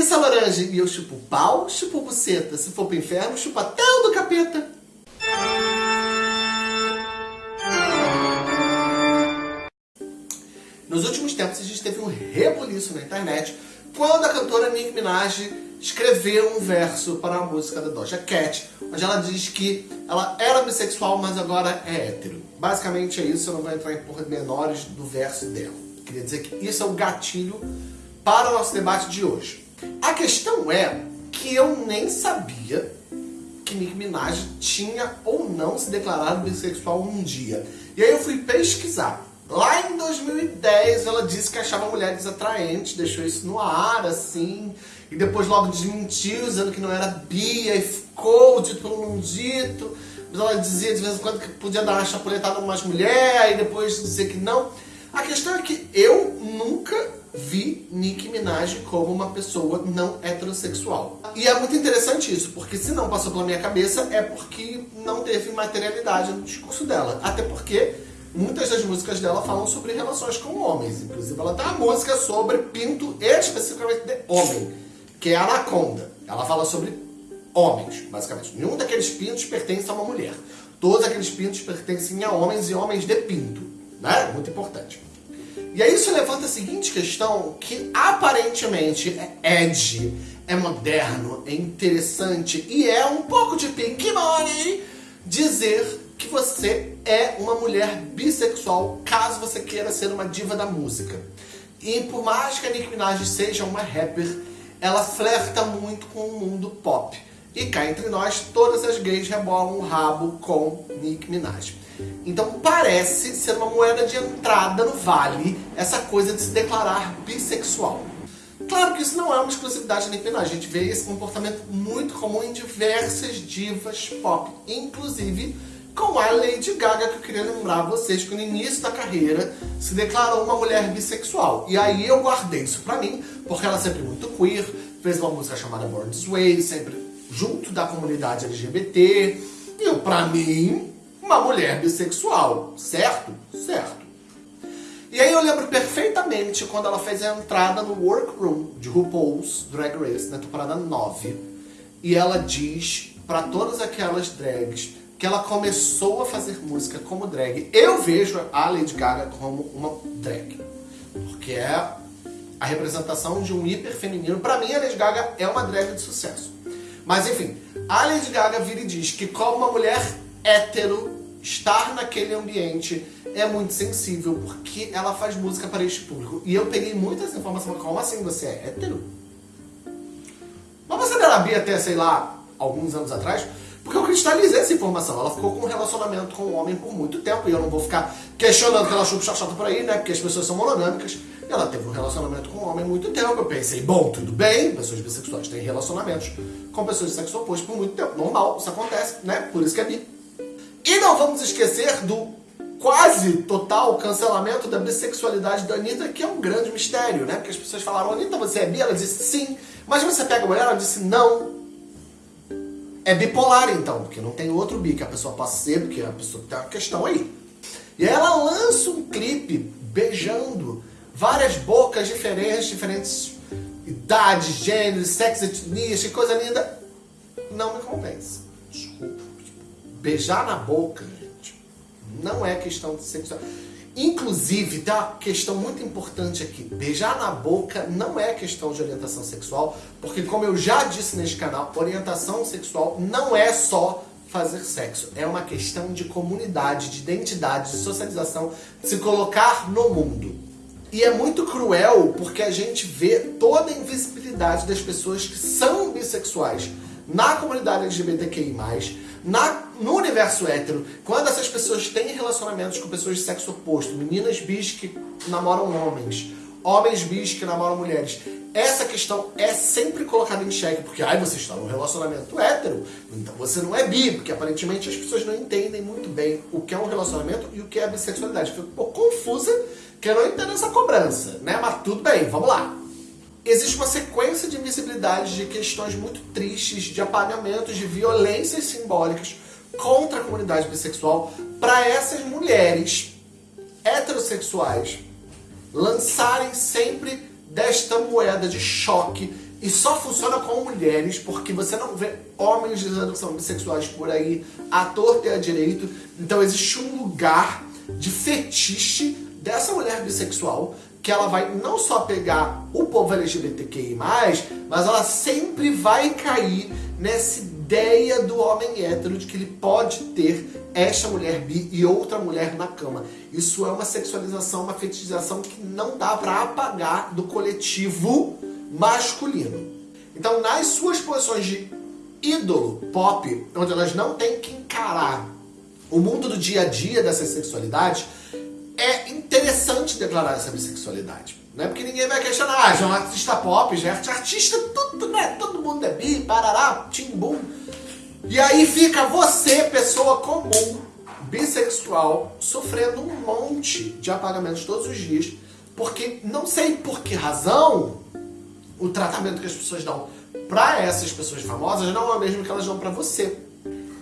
Isso, laranja. E eu chupo pau, chupo buceta. Se for pro inferno, chupa até o do capeta. Nos últimos tempos, a gente teve um rebuliço na internet quando a cantora Nicki Minaj escreveu um verso para a música da Doja Cat, onde ela diz que ela era bissexual, mas agora é hétero. Basicamente é isso, eu não vou entrar em pormenores do verso dela. Queria dizer que isso é o gatilho para o nosso debate de hoje. A questão é que eu nem sabia que Nicki Minaj tinha ou não se declarado bissexual um dia. E aí eu fui pesquisar. Lá em 2010 ela disse que achava mulheres atraentes, deixou isso no ar, assim, e depois logo desmentiu, dizendo que não era bia, e ficou dito pelo não dito. Mas ela dizia de vez em quando que podia dar uma chapuletada em umas mulheres, e depois dizer que não. A questão é que eu nunca vi Nicki Minaj como uma pessoa não heterossexual. E é muito interessante isso, porque se não passou pela minha cabeça é porque não teve materialidade no discurso dela. Até porque muitas das músicas dela falam sobre relações com homens. Inclusive ela tem uma música sobre pinto especificamente de homem, que é Anaconda. Ela fala sobre homens, basicamente. Nenhum daqueles pintos pertence a uma mulher. Todos aqueles pintos pertencem a homens e homens de pinto. Né? Muito importante. E aí isso levanta a seguinte questão, que aparentemente é edgy, é moderno, é interessante e é um pouco de pink money dizer que você é uma mulher bissexual, caso você queira ser uma diva da música. E por mais que a Nicki Minaj seja uma rapper, ela flerta muito com o mundo pop. E cá entre nós, todas as gays rebolam o rabo com Nicki Minaj. Então parece ser uma moeda de entrada no vale essa coisa de se declarar bissexual. Claro que isso não é uma exclusividade da Nicki a gente vê esse comportamento muito comum em diversas divas pop, inclusive com a Lady Gaga, que eu queria lembrar vocês que no início da carreira se declarou uma mulher bissexual. E aí eu guardei isso pra mim, porque ela é sempre muito queer, fez uma música chamada Born This Way, sempre junto da comunidade LGBT. E eu, pra mim, uma mulher bissexual, certo? Certo. E aí eu lembro perfeitamente quando ela fez a entrada no Workroom de RuPaul's Drag Race, na temporada 9. E ela diz para todas aquelas drags que ela começou a fazer música como drag. Eu vejo a Lady Gaga como uma drag. Porque é a representação de um hiper feminino. Pra mim, a Lady Gaga é uma drag de sucesso. Mas enfim, a Lady Gaga vira e diz que como uma mulher hétero, estar naquele ambiente é muito sensível, porque ela faz música para este público. E eu peguei muitas informações, como assim você é hétero? Mas você não era bi até, sei lá, alguns anos atrás? Porque eu cristalizei essa informação. Ela ficou com um relacionamento com um homem por muito tempo. E eu não vou ficar questionando que ela chupa chachata por aí, né? Porque as pessoas são monogâmicas. Ela teve um relacionamento com um homem muito tempo. Eu pensei, bom, tudo bem. Pessoas bissexuais têm relacionamentos com pessoas de sexo oposto por muito tempo. Normal, isso acontece, né? Por isso que é bi. E não vamos esquecer do quase total cancelamento da bissexualidade da Anitta, que é um grande mistério, né? Porque as pessoas falaram, Anitta, você é bi? Ela disse sim. Mas você pega a mulher? Ela disse não. É bipolar então, porque não tem outro bi que a pessoa possa ser, porque a pessoa tem uma questão aí. E aí ela lança um clipe beijando várias bocas diferentes, diferentes idades, gêneros, sexo, etnias, que coisa linda. Não me convence. Beijar na boca, não é questão de sexualidade. Inclusive, tem uma questão muito importante aqui. Beijar na boca não é questão de orientação sexual, porque como eu já disse neste canal, orientação sexual não é só fazer sexo. É uma questão de comunidade, de identidade, de socialização, de se colocar no mundo. E é muito cruel porque a gente vê toda a invisibilidade das pessoas que são bissexuais na comunidade LGBTQI+, na, no universo hétero, quando essas pessoas têm relacionamentos com pessoas de sexo oposto, meninas bis que namoram homens, homens bis que namoram mulheres, essa questão é sempre colocada em xeque, porque ai, você está num relacionamento hétero, então você não é bi, porque aparentemente as pessoas não entendem muito bem o que é um relacionamento e o que é a bissexualidade. Fico um pouco confusa, que eu não entendo essa cobrança, né? Mas tudo bem, vamos lá existe uma sequência de invisibilidade de questões muito tristes, de apagamentos, de violências simbólicas contra a comunidade bissexual para essas mulheres heterossexuais lançarem sempre desta moeda de choque e só funciona com mulheres, porque você não vê homens dizendo que são bissexuais por aí, ator ter direito. Então existe um lugar de fetiche dessa mulher bissexual que ela vai não só pegar o povo LGBTQI+, mas ela sempre vai cair nessa ideia do homem hétero de que ele pode ter esta mulher bi e outra mulher na cama. Isso é uma sexualização, uma fetichização que não dá para apagar do coletivo masculino. Então, nas suas posições de ídolo pop, onde elas não têm que encarar o mundo do dia a dia dessa sexualidade, é interessante declarar essa bissexualidade. Não é porque ninguém vai questionar, ah, já é um artista pop, já é artista, tudo, né? Todo mundo é bi, parará, timbum. E aí fica você, pessoa comum, bissexual, sofrendo um monte de apagamentos todos os dias, porque não sei por que razão o tratamento que as pessoas dão para essas pessoas famosas não é o mesmo que elas dão para você.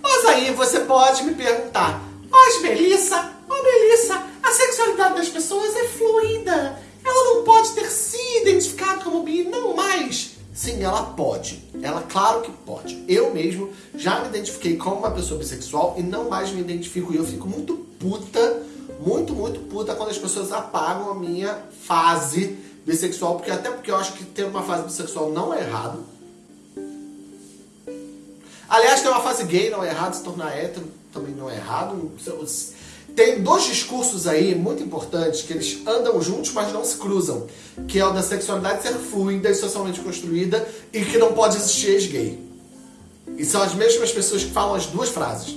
Mas aí você pode me perguntar, mas Melissa, ô oh Melissa, a sexualidade das pessoas é fluida. Ela não pode ter se identificado como bi, não mais. Sim, ela pode. Ela, claro que pode. Eu mesmo já me identifiquei como uma pessoa bissexual e não mais me identifico. E eu fico muito puta, muito, muito puta quando as pessoas apagam a minha fase bissexual. Porque, até porque eu acho que ter uma fase bissexual não é errado. Aliás, ter uma fase gay não é errado, se tornar hétero também não é errado. Tem dois discursos aí muito importantes que eles andam juntos, mas não se cruzam. Que é o da sexualidade ser fluida e socialmente construída e que não pode existir ex-gay. E são as mesmas pessoas que falam as duas frases.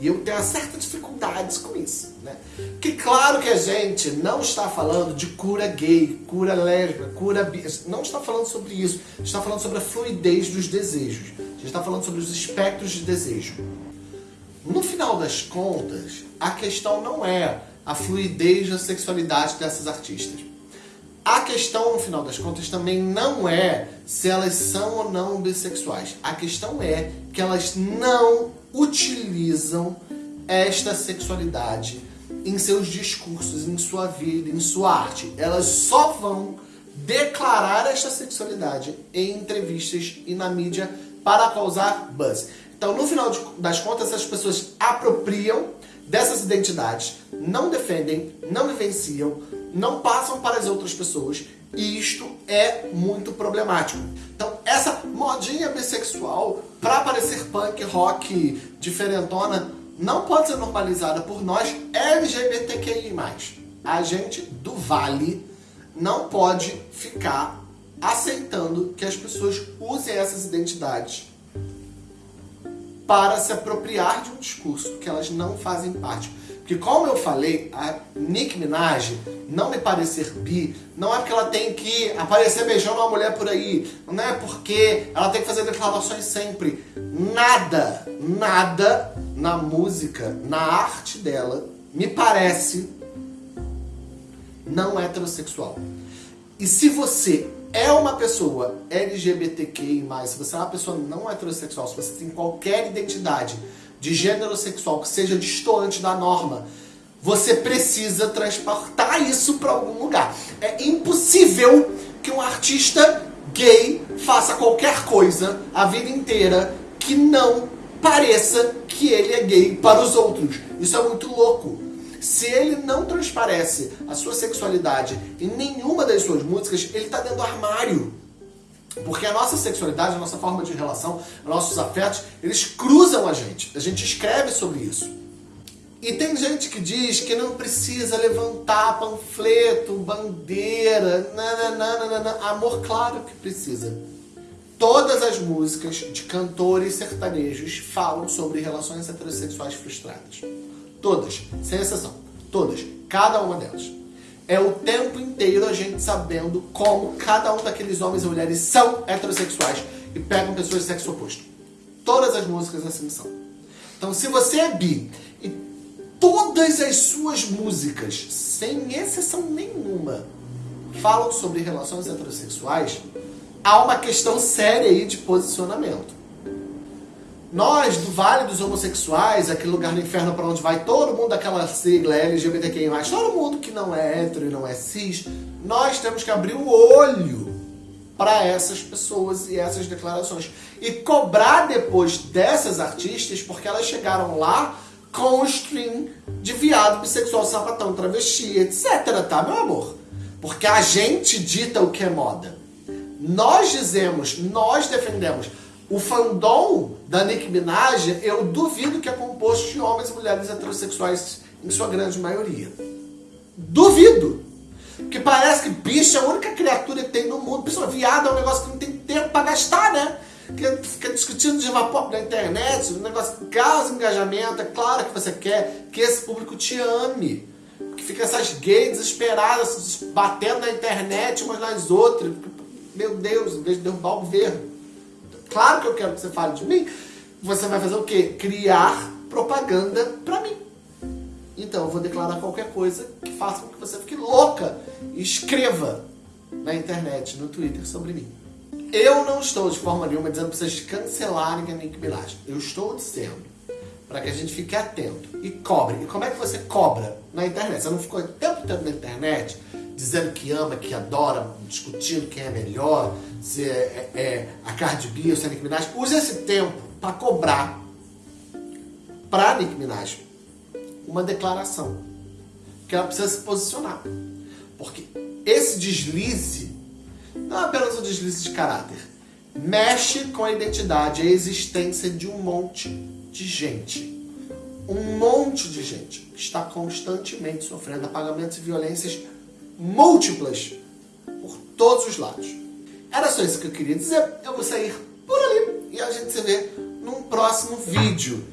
E eu tenho certas dificuldades com isso, né? Que claro que a gente não está falando de cura gay, cura lésbica, cura bi... Não está falando sobre isso. Está falando sobre a fluidez dos desejos. A gente está falando sobre os espectros de desejo. No final das contas, a questão não é a fluidez da sexualidade dessas artistas. A questão, no final das contas, também não é se elas são ou não bissexuais. A questão é que elas não utilizam esta sexualidade em seus discursos, em sua vida, em sua arte. Elas só vão declarar esta sexualidade em entrevistas e na mídia para causar buzz. Então, no final das contas, as pessoas apropriam dessas identidades, não defendem, não vivenciam, não passam para as outras pessoas e isto é muito problemático. Então, essa modinha bissexual para parecer punk, rock, diferentona, não pode ser normalizada por nós LGBTQI+. A gente do Vale não pode ficar aceitando que as pessoas usem essas identidades para se apropriar de um discurso que elas não fazem parte. Porque como eu falei, a Nicki Minaj não me parecer bi, não é porque ela tem que aparecer beijando uma mulher por aí, não é porque ela tem que fazer declarações sempre. Nada, nada na música, na arte dela, me parece não heterossexual. E se você é uma pessoa LGBTQI+, se você é uma pessoa não heterossexual, se você tem qualquer identidade de gênero sexual que seja distante da norma, você precisa transportar isso para algum lugar. É impossível que um artista gay faça qualquer coisa a vida inteira que não pareça que ele é gay para os outros. Isso é muito louco. Se ele não transparece a sua sexualidade em nenhuma das suas músicas, ele está dentro do armário. Porque a nossa sexualidade, a nossa forma de relação, nossos afetos, eles cruzam a gente. A gente escreve sobre isso. E tem gente que diz que não precisa levantar panfleto, bandeira, nananana. amor, claro que precisa. Todas as músicas de cantores sertanejos falam sobre relações heterossexuais frustradas. Todas, sem exceção. Todas. Cada uma delas. É o tempo inteiro a gente sabendo como cada um daqueles homens e mulheres são heterossexuais e pegam pessoas de sexo oposto. Todas as músicas assim são. Então, se você é bi e todas as suas músicas, sem exceção nenhuma, falam sobre relações heterossexuais, há uma questão séria aí de posicionamento. Nós, do Vale dos Homossexuais, aquele lugar no inferno para onde vai todo mundo daquela sigla LGBTQI+, todo mundo que não é hétero e não é cis, nós temos que abrir o olho para essas pessoas e essas declarações. E cobrar depois dessas artistas, porque elas chegaram lá com o stream de viado, bissexual, sapatão, travesti, etc, tá, meu amor? Porque a gente dita o que é moda. Nós dizemos, nós defendemos. O fandom da Nicki Minaj, eu duvido que é composto de homens e mulheres heterossexuais em sua grande maioria. Duvido! Que parece que bicho é a única criatura que tem no mundo. Pessoa, viado é um negócio que não tem tempo para gastar, né? Que fica discutindo de vapor na internet, um negócio que causa engajamento. É claro que você quer que esse público te ame. Que fica essas gays desesperadas batendo na internet umas nas outras. Meu Deus, em vez de derrubar o governo. Claro que eu quero que você fale de mim. Você vai fazer o quê? Criar propaganda pra mim. Então eu vou declarar qualquer coisa que faça com que você fique louca e escreva na internet, no Twitter sobre mim. Eu não estou de forma nenhuma dizendo para vocês cancelarem a Nick Minaj. Eu estou dizendo para que a gente fique atento e cobre. E como é que você cobra na internet? Você não ficou o tempo todo na internet dizendo que ama, que adora, discutindo quem é melhor, se é, é, é a Cardi B ou se é a Nick Minaj. Use esse tempo para cobrar para Nick Minaj uma declaração. Que ela precisa se posicionar. Porque esse deslize não é apenas um deslize de caráter. Mexe com a identidade, a existência de um monte de gente. Um monte de gente que está constantemente sofrendo apagamentos e violências múltiplas por todos os lados. Era só isso que eu queria dizer. Eu vou sair por ali e a gente se vê num próximo vídeo.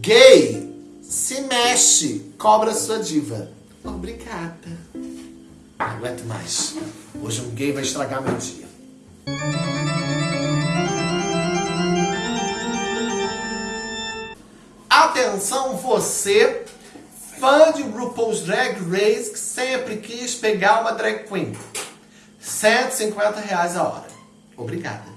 Gay se mexe, cobra sua diva. Obrigada. Não aguento mais. Hoje um gay vai estragar meu dia. Atenção você, fã de RuPaul's Drag Race, que sempre quis pegar uma drag queen. 150 reais a hora. Obrigada.